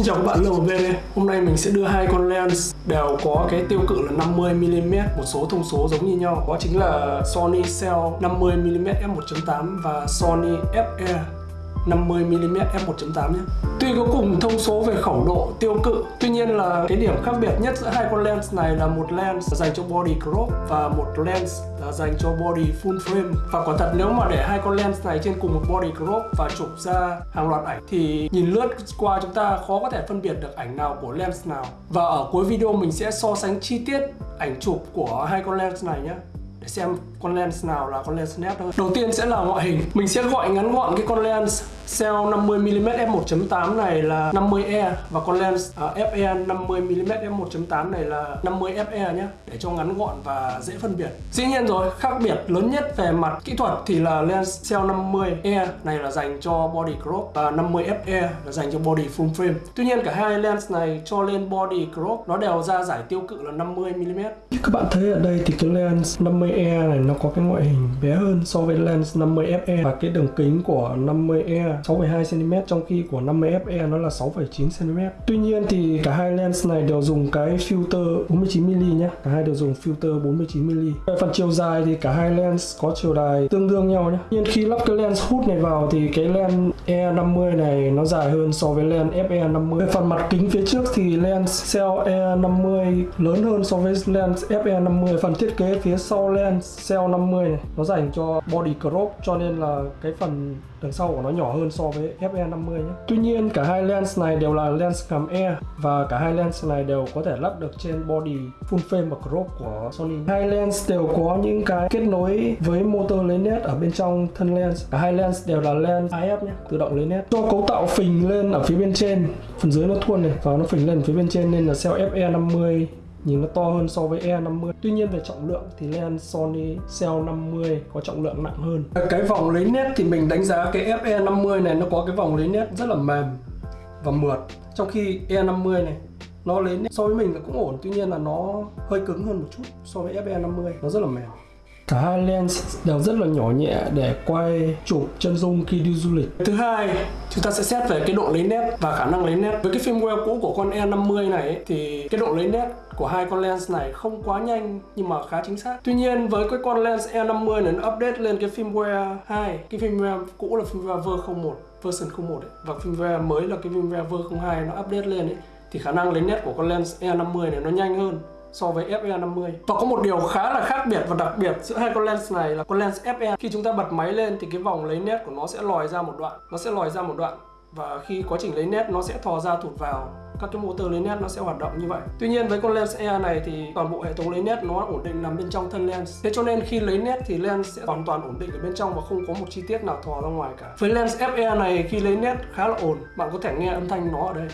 Xin chào các bạn lâu và đây. Hôm nay mình sẽ đưa hai con lens đều có cái tiêu cự là 50mm, một số thông số giống như nhau. Đó chính là Sony Cell 50mm f1.8 và Sony FE 50mm f1.8 nhé. Tuy có cùng thông số về khẩu độ tiêu cự, tuy nhiên là cái điểm khác biệt nhất giữa hai con lens này là một lens dành cho body crop và một lens là dành cho body full frame. Và quả thật nếu mà để hai con lens này trên cùng một body crop và chụp ra hàng loạt ảnh thì nhìn lướt qua chúng ta khó có thể phân biệt được ảnh nào của lens nào. Và ở cuối video mình sẽ so sánh chi tiết ảnh chụp của hai con lens này nhé để xem con lens nào là con lens nét hơn. Đầu tiên sẽ là ngoại hình. Mình sẽ gọi ngắn gọn cái con lens Cell 50mm f1.8 này là 50E và con lens uh, FE 50mm f1.8 này là 50FE nhé để cho ngắn gọn và dễ phân biệt. Dĩ nhiên rồi, khác biệt lớn nhất về mặt kỹ thuật thì là lens Cell 50E này là dành cho body crop và 50FE là dành cho body full frame. Tuy nhiên cả hai lens này cho lên body crop nó đều ra giải tiêu cự là 50mm. như Các bạn thấy ở đây thì cái lens 50E này nó có cái ngoại hình bé hơn so với lens 50FE và cái đường kính của 50E 6,2cm trong khi của 50FE nó là 6,9cm Tuy nhiên thì cả hai lens này đều dùng cái filter 49mm nhé Cả hai đều dùng filter 49mm Về phần chiều dài thì cả hai lens có chiều dài tương đương nhau nhé Nhưng khi lắp cái lens hút này vào thì cái lens E50 này nó dài hơn so với lens FE50 Về phần mặt kính phía trước thì lens Cell E50 lớn hơn so với lens FE50 Phần thiết kế phía sau lens Cell 50 này nó dành cho body crop cho nên là cái phần đằng sau của nó nhỏ hơn so với FE50 nhé. Tuy nhiên cả hai lens này đều là lens cầm E và cả hai lens này đều có thể lắp được trên body full frame và crop của Sony. Hai lens đều có những cái kết nối với motor lấy nét ở bên trong thân lens. Cả hai lens đều là lens IF nhé, tự động lấy nét. Do cấu tạo phình lên ở phía bên trên, phần dưới nó thuôn này và nó phình lên phía bên trên nên là cell FE50 nhìn nó to hơn so với E50. Tuy nhiên về trọng lượng thì lens Sony Cell 50 có trọng lượng nặng hơn. Cái vòng lấy nét thì mình đánh giá cái FE50 này, nó có cái vòng lấy nét rất là mềm và mượt. Trong khi E50 này, nó lấy nét so với mình là cũng ổn, tuy nhiên là nó hơi cứng hơn một chút so với FE50 nó rất là mềm. Cả hai lens đều rất là nhỏ nhẹ để quay chụp chân dung khi đi du lịch. Thứ hai, chúng ta sẽ xét về cái độ lấy nét và khả năng lấy nét. Với cái firmware cũ của con E50 này ấy, thì cái độ lấy nét của hai con lens này không quá nhanh nhưng mà khá chính xác. Tuy nhiên với cái con lens E50 này nó update lên cái firmware 2, cái firmware cũ là firmware version 01, version 01 ấy. và firmware mới là cái firmware version 02 nó update lên ấy thì khả năng lấy nét của con lens E50 này nó nhanh hơn so với FE50 Và có một điều khá là khác biệt và đặc biệt giữa hai con lens này là con lens FE Khi chúng ta bật máy lên thì cái vòng lấy nét của nó sẽ lòi ra một đoạn, Nó sẽ lòi ra một đoạn. Và khi quá trình lấy nét, nó sẽ thò ra thụt vào các cái motor lấy nét, nó sẽ hoạt động như vậy. Tuy nhiên với con lens E này thì toàn bộ hệ thống lấy nét nó ổn định nằm bên trong thân lens. Thế cho nên khi lấy nét thì lens sẽ hoàn toàn ổn định ở bên trong và không có một chi tiết nào thò ra ngoài cả. Với lens FE này, khi lấy nét khá là ổn, Bạn có thể nghe âm thanh nó ở đây.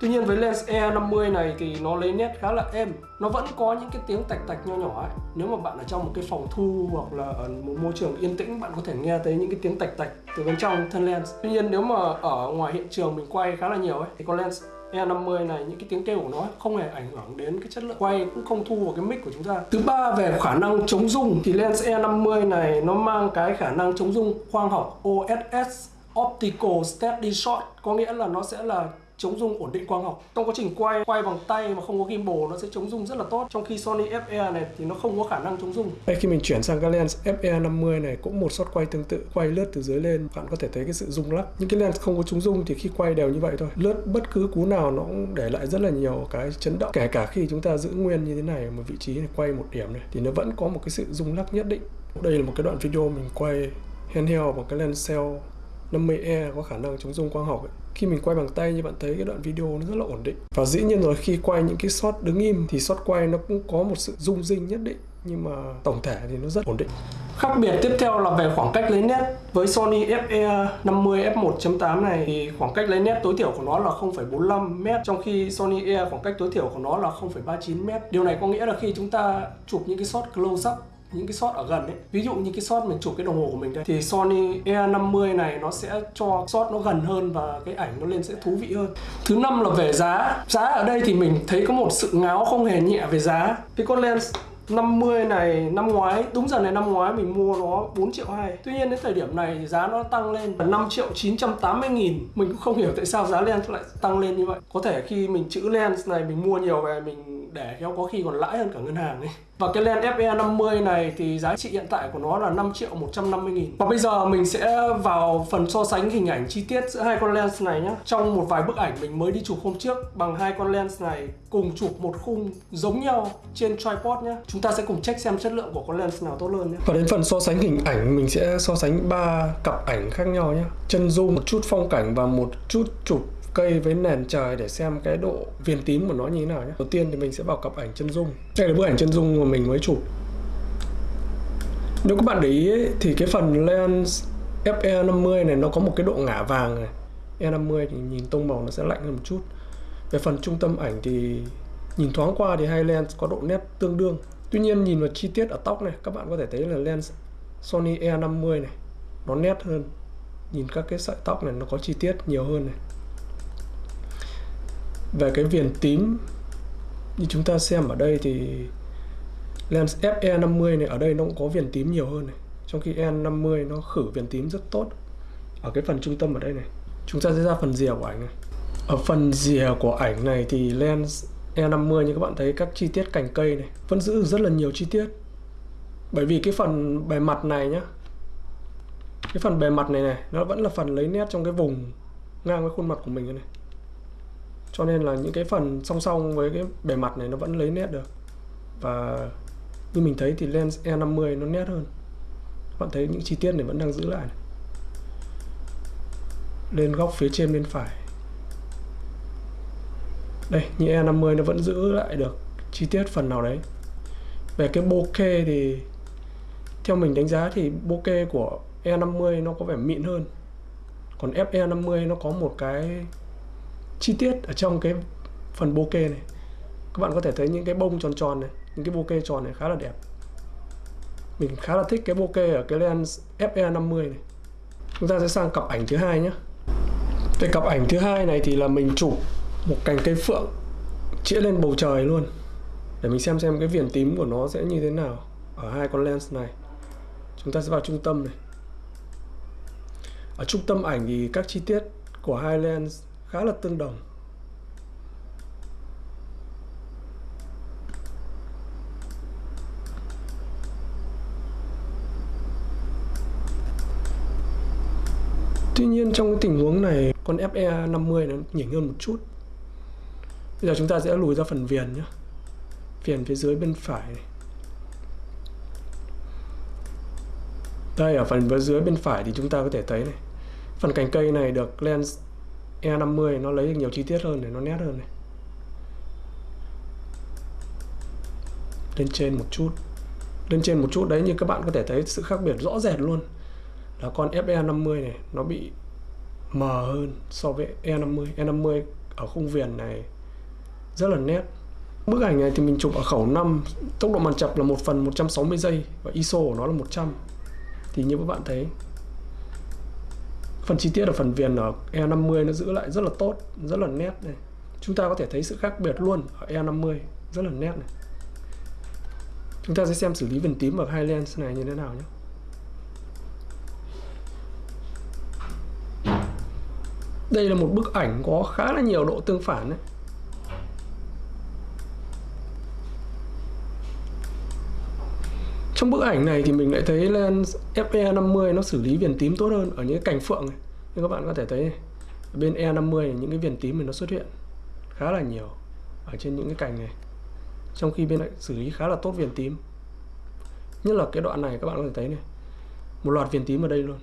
Tuy nhiên với lens E50 này thì nó lấy nét khá là êm. Nó vẫn có những cái tiếng tạch tạch nho nhỏ ấy. Nếu mà bạn ở trong một cái phòng thu hoặc là ở một môi trường yên tĩnh, Bạn có thể nghe thấy những cái tiếng tạch tạch từ bên trong thân lens. Tuy nhiên nếu mà ở ngoài hiện trường mình quay khá là nhiều ấy, Thì con lens E50 này, những cái tiếng kêu của nó không hề ảnh hưởng đến cái chất lượng quay, cũng không thu vào cái mic của chúng ta. Thứ ba về khả năng chống rung, thì lens E50 này nó mang cái khả năng chống rung khoang học OSS Optical Steady Shot. Có nghĩa là nó sẽ là chống rung ổn định quang học. Trong quá trình quay quay bằng tay mà không có gimbal, nó sẽ chống rung rất là tốt. Trong khi Sony FE này thì nó không có khả năng chống rung. Đây, khi mình chuyển sang cái lens FE 50 này, cũng một shot quay tương tự, quay lướt từ dưới lên. Bạn có thể thấy cái sự rung lắc. Những cái lens không có chống rung thì khi quay đều như vậy thôi. Lướt bất cứ cú nào nó cũng để lại rất là nhiều cái chấn động. Kể cả khi chúng ta giữ nguyên như thế này một vị trí này quay một điểm này, thì nó vẫn có một cái sự rung lắc nhất định. Đây là một cái đoạn video mình quay handheld bằng cái lens cell 50E có khả năng chống rung quang học ấy. Khi mình quay bằng tay như bạn thấy cái đoạn video nó rất là ổn định. Và dĩ nhiên rồi khi quay những cái shot đứng im thì shot quay nó cũng có một sự rung rinh nhất định Nhưng mà tổng thể thì nó rất ổn định. Khác biệt tiếp theo là về khoảng cách lấy nét. Với Sony FE 50 f1.8 này thì khoảng cách lấy nét tối thiểu của nó là 0,45m Trong khi Sony E khoảng cách tối thiểu của nó là 0,39m Điều này có nghĩa là khi chúng ta chụp những cái shot close up những cái shot ở gần ấy. Ví dụ như cái shot mình chụp cái đồng hồ của mình đây, thì Sony E50 này nó sẽ cho shot nó gần hơn và cái ảnh nó lên sẽ thú vị hơn. Thứ năm là về giá. Giá ở đây thì mình thấy có một sự ngáo không hề nhẹ về giá. Cái con lens 50 này, năm ngoái, đúng giờ này năm ngoái mình mua nó 4 triệu 2 Tuy nhiên đến thời điểm này thì giá nó tăng lên là 5 triệu 980 nghìn. Mình cũng không hiểu tại sao giá lens lại tăng lên như vậy. Có thể khi mình chữ lens này mình mua nhiều về, mình để kéo có khi còn lãi hơn cả ngân hàng ấy. Và cái lens FE50 này thì giá trị hiện tại của nó là 5 triệu 150 nghìn. Và bây giờ mình sẽ vào phần so sánh hình ảnh chi tiết giữa hai con lens này nhé Trong một vài bức ảnh mình mới đi chụp hôm trước bằng hai con lens này cùng chụp một khung giống nhau trên tripod nhé Chúng ta sẽ cùng check xem chất lượng của con lens nào tốt hơn nhé Và đến phần so sánh hình ảnh mình sẽ so sánh ba cặp ảnh khác nhau nhé Chân zoom, một chút phong cảnh và một chút chụp cây với nền trời để xem cái độ viền tím của nó như thế nào nhé. Đầu tiên thì mình sẽ vào cặp ảnh chân dung. Đây là bức ảnh chân dung mà mình mới chụp. Nếu các bạn để ý ấy, thì cái phần lens FE50 này nó có một cái độ ngả vàng này. E50 thì nhìn tông màu nó sẽ lạnh hơn một chút. Về phần trung tâm ảnh thì nhìn thoáng qua thì hai lens có độ nét tương đương. Tuy nhiên nhìn vào chi tiết ở tóc này các bạn có thể thấy là lens Sony E50 này nó nét hơn. Nhìn các cái sợi tóc này nó có chi tiết nhiều hơn này về cái viền tím như chúng ta xem ở đây thì lens FE50 này, ở đây nó cũng có viền tím nhiều hơn này. Trong khi E50 nó khử viền tím rất tốt ở cái phần trung tâm ở đây này. Chúng ta sẽ ra phần rìa của ảnh này. Ở phần rìa của ảnh này thì lens E50 như các bạn thấy, các chi tiết cành cây này, vẫn giữ rất là nhiều chi tiết. Bởi vì cái phần bề mặt này nhá, cái phần bề mặt này này, nó vẫn là phần lấy nét trong cái vùng ngang với khuôn mặt của mình này cho nên là những cái phần song song với cái bề mặt này nó vẫn lấy nét được. Và như mình thấy thì lens E50 nó nét hơn. Bạn thấy những chi tiết này vẫn đang giữ lại này. lên góc phía trên bên phải. Đây, như E50 nó vẫn giữ lại được chi tiết phần nào đấy. Về cái bokeh thì theo mình đánh giá thì bokeh của E50 nó có vẻ mịn hơn. Còn FE50 nó có một cái chi tiết ở trong cái phần bokeh này. Các bạn có thể thấy những cái bông tròn tròn này, những cái bokeh tròn này khá là đẹp. Mình khá là thích cái bokeh ở cái lens FE50 này. Chúng ta sẽ sang cặp ảnh thứ hai nhé. Cái cặp ảnh thứ hai này thì là mình chụp một cành cây phượng, chĩa lên bầu trời luôn. Để mình xem xem cái viền tím của nó sẽ như thế nào ở hai con lens này. Chúng ta sẽ vào trung tâm này. Ở trung tâm ảnh thì các chi tiết của hai lens khá là tương đồng. Tuy nhiên trong cái tình huống này, con FE50 nó nhỉnh hơn một chút. Bây giờ chúng ta sẽ lùi ra phần viền nhé. Viền phía dưới bên phải. Này. Đây, ở phần phía dưới bên phải thì chúng ta có thể thấy này. Phần cành cây này được lens E50 nó lấy được nhiều chi tiết hơn để nó nét hơn này. Lên trên một chút. Lên trên một chút đấy, như các bạn có thể thấy sự khác biệt rõ rệt luôn. Là con FE50 này, nó bị mờ hơn so với E50 E50 ở khung viền này rất là nét. Bức ảnh này thì mình chụp ở khẩu 5 tốc độ màn chập là 1 phần 160 giây và ISO của nó là 100 thì như các bạn thấy phần chi tiết ở phần viền ở E50 nó giữ lại rất là tốt, rất là nét này. Chúng ta có thể thấy sự khác biệt luôn ở E50, rất là nét này. Chúng ta sẽ xem xử lý viền tím ở hai lens này như thế nào nhé. Đây là một bức ảnh có khá là nhiều độ tương phản đấy trong bức ảnh này thì mình lại thấy lens FE50 nó xử lý viền tím tốt hơn ở những cái cành phượng này như các bạn có thể thấy này. bên E50 những cái viền tím này nó xuất hiện khá là nhiều ở trên những cái cành này trong khi bên lại xử lý khá là tốt viền tím nhất là cái đoạn này các bạn có thể thấy này, một loạt viền tím ở đây luôn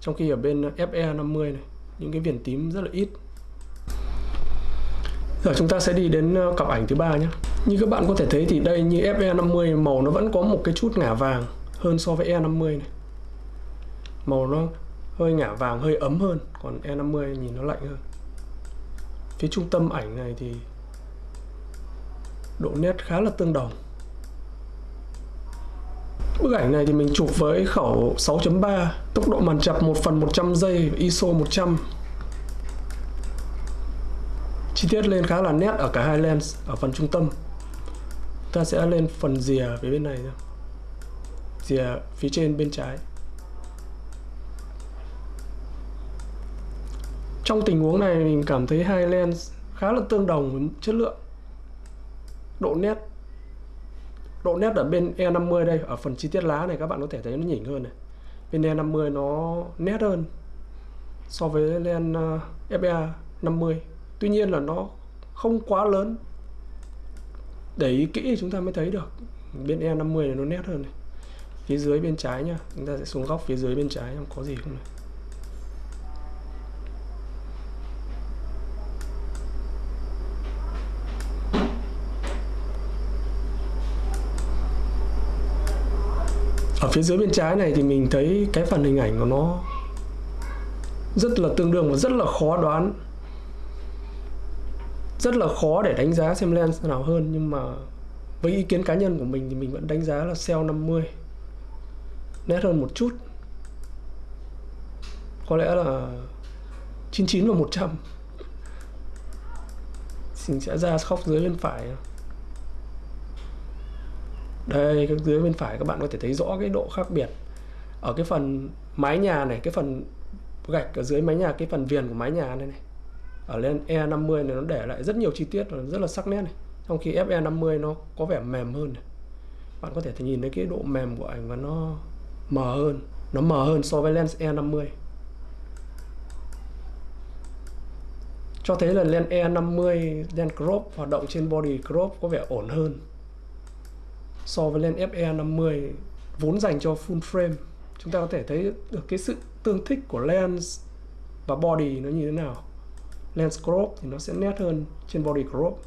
trong khi ở bên FE50 này, những cái viền tím rất là ít Giờ chúng ta sẽ đi đến ờ, cặp ảnh thứ ba nhé. Như các bạn có thể thấy thì đây như FE50 màu nó vẫn có một cái chút ngả vàng hơn so với E50 này. Màu nó hơi ngả vàng, hơi ấm hơn, còn E50 nhìn nó lạnh hơn. Phía trung tâm ảnh này thì độ nét khá là tương đồng. Bức ảnh này thì mình chụp với khẩu 6.3, tốc độ màn chập 1 phần 100 giây, ISO 100 chi tiết lên khá là nét ở cả hai lens ở phần trung tâm ta sẽ lên phần rìa phía bên này nhé rìa phía trên bên trái. Trong tình huống này mình cảm thấy hai lens khá là tương đồng với chất lượng. Độ nét độ nét ở bên E50 đây, ở phần chi tiết lá này các bạn có thể thấy nó nhỉnh hơn này. Bên E50 nó nét hơn so với lens FA 50 tuy nhiên là nó không quá lớn để ý kỹ thì chúng ta mới thấy được. Bên E50 này nó nét hơn này. Phía dưới bên trái nhá, chúng ta sẽ xuống góc phía dưới bên trái không có gì không này. Ở phía dưới bên trái này thì mình thấy cái phần hình ảnh của nó rất là tương đương và rất là khó đoán rất là khó để đánh giá xem lens nào hơn, nhưng mà với ý kiến cá nhân của mình thì mình vẫn đánh giá là Cell 50 nét hơn một chút. Có lẽ là 99 và 100 mình sẽ ra khóc dưới bên phải đây các dưới bên phải các bạn có thể thấy rõ cái độ khác biệt. Ở cái phần mái nhà này, cái phần gạch ở dưới mái nhà, cái phần viền của mái nhà này này ở lên E50 này nó để lại rất nhiều chi tiết rất là sắc nét này. Trong khi FE50 nó có vẻ mềm hơn này. bạn có thể nhìn thấy cái độ mềm của ảnh và nó mờ hơn, nó mờ hơn so với lens E50 cho thấy là lens E50 lens crop hoạt động trên body crop có vẻ ổn hơn so với lens FE50 vốn dành cho full frame. Chúng ta có thể thấy được cái sự tương thích của lens và body nó như thế nào lens crop thì nó sẽ nét hơn trên body crop.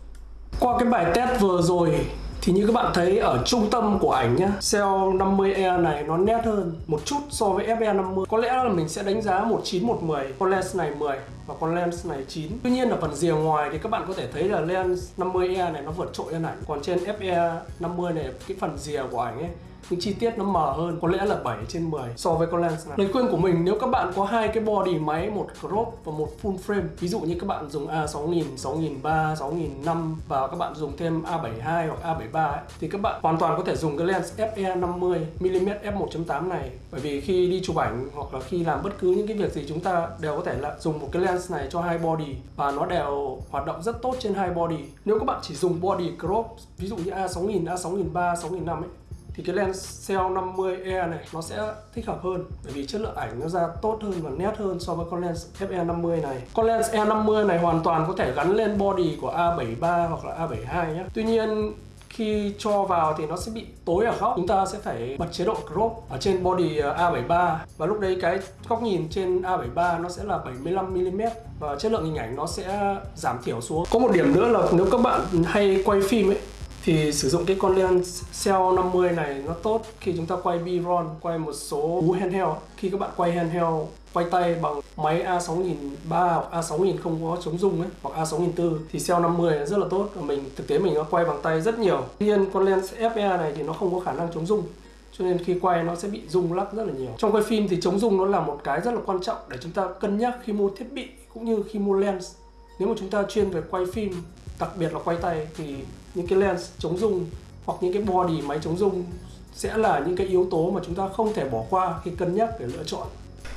Qua cái bài test vừa rồi thì như các bạn thấy ở trung tâm của ảnh nhá Cell 50E này nó nét hơn một chút so với FE50 Có lẽ là mình sẽ đánh giá 19, 110 Con lens này 10 và con lens này 9 Tuy nhiên là phần rìa ngoài thì các bạn có thể thấy là lens 50E này nó vượt trội hơn ảnh. Còn trên FE50 này cái phần rìa của ảnh ấy những chi tiết nó mờ hơn có lẽ là 7 trên 10 so với con lens này. Lời khuyên của mình nếu các bạn có hai cái body máy một crop và một full frame ví dụ như các bạn dùng A6000 6003 6005 và các bạn dùng thêm A72 hoặc A73 ấy, thì các bạn hoàn toàn có thể dùng cái lens FE 50 mm f1.8 này. Bởi vì khi đi chụp ảnh hoặc là khi làm bất cứ những cái việc gì chúng ta đều có thể là dùng một cái lens này cho hai body và nó đều hoạt động rất tốt trên hai body. Nếu các bạn chỉ dùng body crop ví dụ như A6000 A6003 6005 ấy thì cái lens Cell 50E này nó sẽ thích hợp hơn, bởi vì chất lượng ảnh nó ra tốt hơn và nét hơn so với con lens FE50 này. Con lens E50 này hoàn toàn có thể gắn lên body của A73 hoặc là A72 nhé Tuy nhiên, khi cho vào thì nó sẽ bị tối ở góc. Chúng ta sẽ phải bật chế độ crop ở trên body ờ, A73 và lúc đấy cái góc nhìn trên A73 nó sẽ là 75mm và chất lượng hình ảnh nó sẽ giảm thiểu xuống. Có một điểm nữa là nếu các bạn hay quay phim ấy thì sử dụng cái con lens Cell 50 này nó tốt khi chúng ta quay B-roll, quay một số cú handheld. Khi các bạn quay handheld, quay tay bằng máy A6003 hoặc A6000 không có chống rung ấy, hoặc A6004 thì Cell 50 rất là tốt và mình thực tế mình nó quay bằng tay rất nhiều. Tuy nhiên con lens FE này thì nó không có khả năng chống rung cho nên khi quay nó sẽ bị rung lắc rất là nhiều. Trong quay phim thì chống rung nó là một cái rất là quan trọng để chúng ta cân nhắc khi mua thiết bị cũng như khi mua lens. Nếu mà chúng ta chuyên về quay phim đặc biệt là quay tay thì những cái lens chống rung hoặc những cái body máy chống rung sẽ là những cái yếu tố mà chúng ta không thể bỏ qua khi cân nhắc để lựa chọn.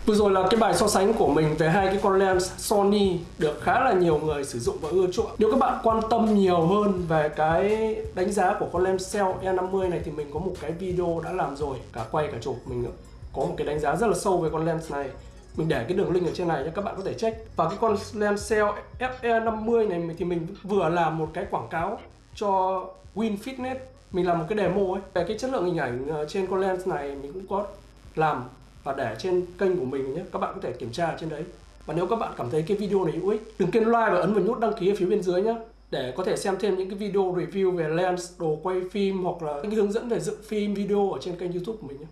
Vừa rồi là cái bài so sánh của mình về hai cái con lens Sony được khá là nhiều người sử dụng và ưa chuộng. Nếu các bạn quan tâm nhiều hơn về cái đánh giá của con lens Cell E50 này thì mình có một cái video đã làm rồi, cả quay cả chụp. Mình có một cái đánh giá rất là sâu về con lens này. Mình để cái đường link ở trên này cho các bạn có thể check. Và cái con lens Cell FE50 này thì mình vừa làm một cái quảng cáo cho Win Fitness. Mình làm một cái demo ấy. Về cái chất lượng hình ảnh ờ, trên con lens này mình cũng có làm và để trên kênh của mình nhé. Các bạn có thể kiểm tra trên đấy. Và nếu các bạn cảm thấy cái video này hữu ích, đừng quên like và ấn vào nút đăng ký ở phía bên dưới nhé, để có thể xem thêm những cái video review về lens, đồ quay phim hoặc là những cái hướng dẫn về dựng phim, video ở trên kênh youtube của mình nhé.